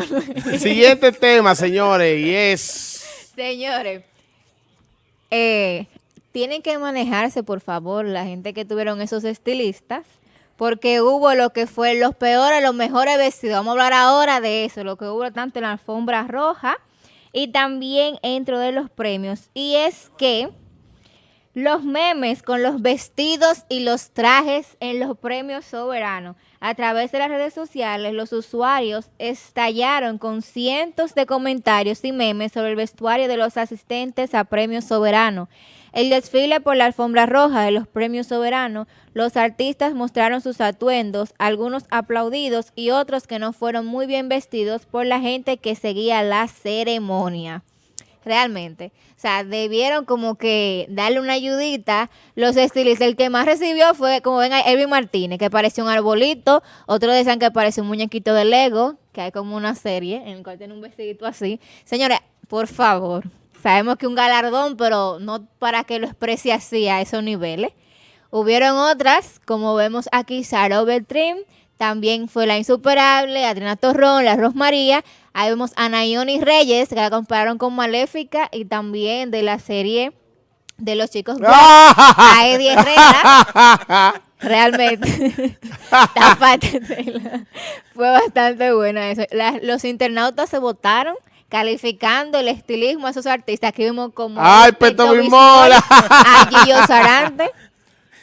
Siguiente tema, señores, y es... Señores, eh, tienen que manejarse, por favor, la gente que tuvieron esos estilistas, porque hubo lo que fue los peores, los mejores vestidos. Vamos a hablar ahora de eso, lo que hubo tanto en la alfombra roja y también dentro de los premios. Y es que los memes con los vestidos y los trajes en los premios soberanos. A través de las redes sociales, los usuarios estallaron con cientos de comentarios y memes sobre el vestuario de los asistentes a premios soberanos. El desfile por la alfombra roja de los premios soberanos, los artistas mostraron sus atuendos, algunos aplaudidos y otros que no fueron muy bien vestidos por la gente que seguía la ceremonia realmente. O sea, debieron como que darle una ayudita. Los estilistas, el que más recibió fue, como ven, Elvin Martínez, que parecía un arbolito. Otros decían que parecía un muñequito de Lego, que hay como una serie en el cual tiene un vestidito así. Señores, por favor, sabemos que un galardón, pero no para que lo exprese así a esos niveles. Hubieron otras, como vemos aquí, Sara Beltrim, también fue la insuperable, Adriana Torrón, la Rosmaría. Ahí vemos a Nayoni Reyes, que la compararon con Maléfica, y también de la serie de los chicos a Eddie Herrera. Realmente, fue bastante buena eso. los internautas se votaron calificando el estilismo a esos artistas. Aquí vimos como ¡Ay, Peto Mola! A Guillo Sarante.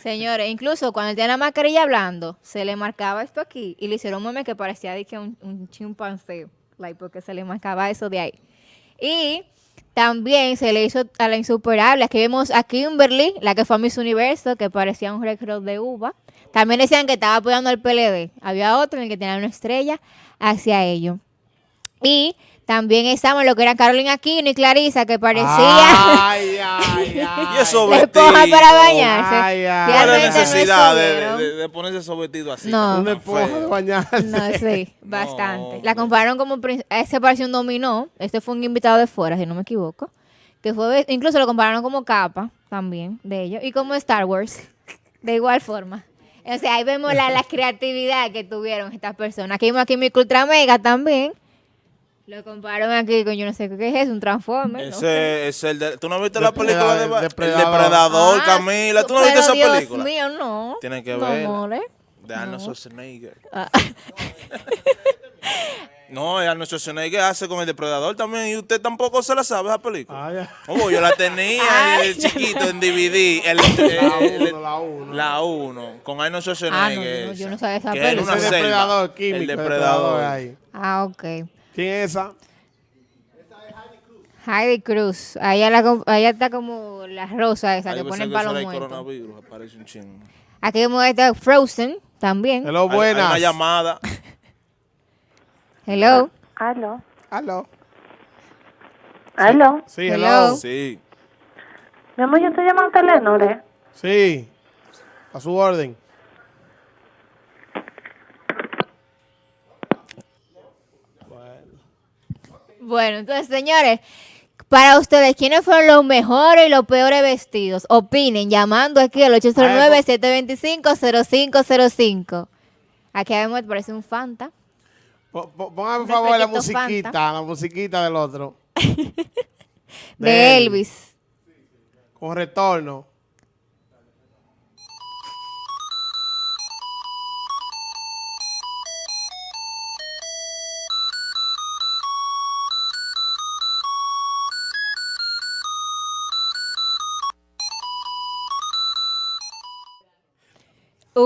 Señores, incluso cuando él tenía la mascarilla hablando, se le marcaba esto aquí y le hicieron un meme que parecía de que un, chimpancé, like, porque se le marcaba eso de ahí. Y también se le hizo a la insuperable. Aquí vemos a Kimberly, la que fue a Miss Universo, que parecía un recro de uva. También decían que estaba apoyando al PLD. Había otro en el que tenía una estrella hacia ello. Y también estamos lo que eran Carolina Aquino y Clarisa, que parecía. Ay, ay, ay. y eso esponja para bañarse. Ay, ay. ¿Cuál es Realmente la no necesidad de, estuvieron. de- de ponerse esos vestidos así? No. tan Una esponja feos? de bañarse. No, sí, bastante. No, la compararon como. Ese pareció un dominó. Este fue un invitado de fuera, si no me equivoco. Que fue. Incluso lo compararon como capa también de ellos. Y como Star Wars. De igual forma. O sea, ahí vemos la, la creatividad que tuvieron estas personas. Aquí vemos aquí mi Ultra Mega también. Lo compararon aquí con yo no sé qué es, un Transformer. no sé. Ese es el de... ¿Tú no viste la película de... Depredador, El Depredador. Ah, Camila? ¿Tú no viste esa Dios película? mío, no. Tienen que No, verla. more. De Arnold Schwarzenegger. Ah. No, Arnold Schwarzenegger hace con el Depredador también y usted tampoco se la sabe esa película. Ay, ay. Oh, yo la tenía Ay. eh, chiquito en DVD. El, La el- uno, la uno. La 1, con Arnold Ah, no, Schwarzenegger. yo no- yo no esa, sabía esa película. selva. depredador químico. El depredador depredador. ahí. Ah, ok. ¿Quién es esa? Heidi Cruz. Allá, la, allá está como la rosa esa Ahí que ponen para los muertos. coronavirus, aparece un chingo. Aquí vemos esta Frozen también. Hello, Hay- hay buenas. una llamada. Hello. Aló. Aló. Aló. Sí, Hello. hello. Sí. Mi amor, yo estoy llamando a Telenor, ¿eh? Sí. A su orden. Bueno, entonces, señores, para ustedes, ¿quiénes fueron los mejores y los peores vestidos? Opinen llamando aquí al 809-725-0505. Aquí vemos, parece un Fanta. Póngame por favor la musiquita, Fanta. la musiquita del otro. De Elvis. Con retorno.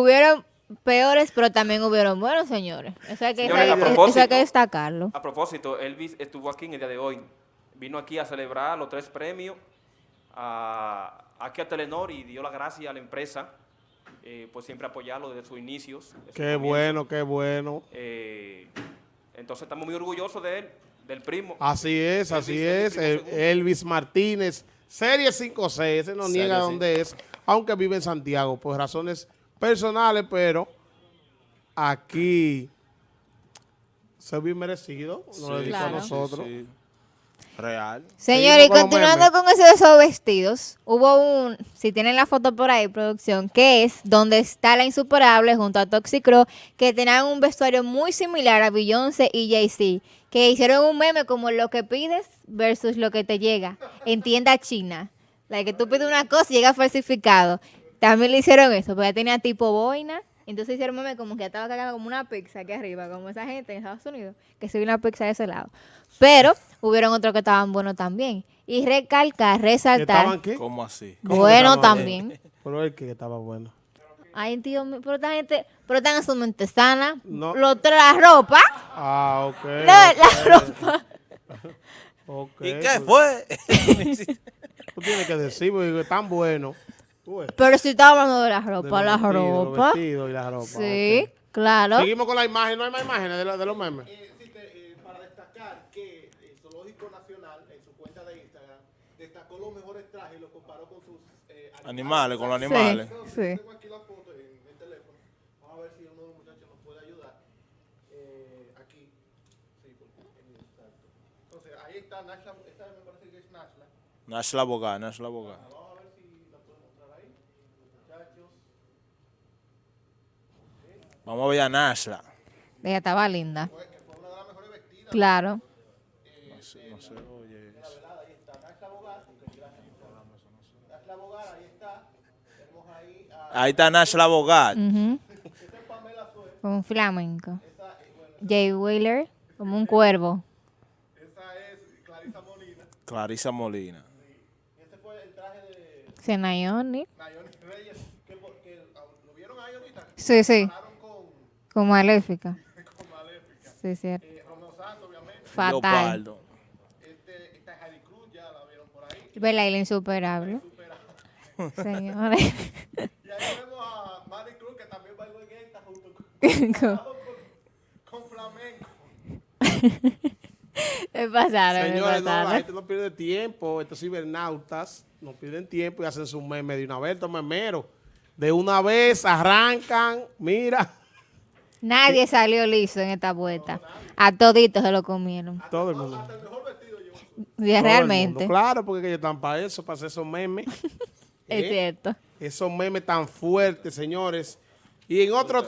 Hubieron peores, pero también hubieron buenos, señores. Eso hay que, Señores, a eso hay que destacarlo. A propósito, Elvis estuvo aquí en el día de hoy. Vino aquí a celebrar los tres premios a, aquí a Telenor y dio las gracias a la empresa eh, por siempre apoyarlo desde sus inicios. Qué bueno, qué bueno. Eh, entonces estamos muy orgullosos de él, del primo. Así es, así es. el Elvis Martínez, Serie 5C, ese no Serie niega dónde es, aunque vive en Santiago, por razones personales, pero aquí se bien merecido, nos lo dedicó a Claro. nosotros. Sí. Real. Señores, y continuando con eso de esos vestidos, hubo un, si tienen la foto por ahí, producción, que es donde está la insuperable junto a Toxicro, que tenían un vestuario muy similar a Beyoncé y Jay-Z, que hicieron un meme como lo que pides versus lo que te llega en tienda china. La que tú pides una cosa y llega falsificado. También le hicieron eso, porque ya tenía tipo boina. Entonces hicieron meme como que estaba cagando como una pizza aquí arriba, como esa gente en Estados Unidos, que se una pizza de ese lado. Pero hubieron otros que estaban buenos también. Y recalcar, ¿Que estaban resaltar, qué? ¿Cómo así? bueno también. Pero el que estaba bueno. Ay, tío, mío, pero esta gente, pero están en su mente sana. No. Lo la ropa, Ah, ok. la, la ropa. ok. ¿Y qué fue? Tú tienes que decir, porque es tan bueno. Pero si estaba hablando de la de ropa, los la vestidos, ropa. y la ropa. Sí, claro. Seguimos con la imagen, no hay más imágenes de, la- de los memes. para destacar que el Zoológico Nacional, en su cuenta de Instagram, destacó los mejores trajes y los comparó con sus eh, Animales, con los Sí, animales. sí. Tengo aquí la foto en el teléfono. Vamos a ver si uno de los muchachos nos puede ayudar. Eh, aquí. Sí, porque en exacto. Entonces, ahí está Nashla. Esta me parece que es Nashla. Nash la abogada, Nash la abogada. Vamos a ver si la puedo mostrar ahí. Muchachos. Vamos a ver a Nashla. Ella estaba linda. Claro. No sé, no sé, oye. Nashla Bogar, ahí está. Tenemos ahí a Ahí está Nash la abogada. Ujú. Como un flamenco. Jay Wheeler, como un cuervo. Esa es Clarisa Molina. Clarisa Molina. Ese fue el traje de Senayoni. Nayoni Reyes. Que, que, ¿Lo vieron ahí ahorita? Sí, sí. Como maléfica. con Maléfica. Sí, cierto. Eh, Santos, obviamente. Fatal. Leopardo. Este, esta es Heidi Cruz, ya la vieron por ahí. Vela la insuperable. Señores. Y ahí vemos a Mari Cruz, que también bailó en esta junto con, con, con flamenco. Me pasaron, me Señores, no, la pasaron. gente no pierde tiempo. Estos cibernautas no pierden tiempo y hacen sus memes de una vez, estos memeros. De una vez arrancan, mira, Nadie salió liso en esta vuelta. A toditos se lo comieron. todo el mundo. El realmente. mundo. Claro, porque ellos están para eso, para hacer esos memes. Es ¿Eh? cierto. Esos memes tan fuertes, señores. Y en otro